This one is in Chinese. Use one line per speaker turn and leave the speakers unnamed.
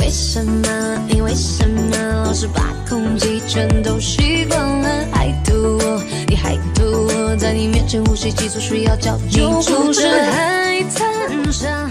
为什么？你为什么老是把空气全都吸光了？还吐我，你还吐我在你面前呼吸急促，需要叫你出是。海滩上。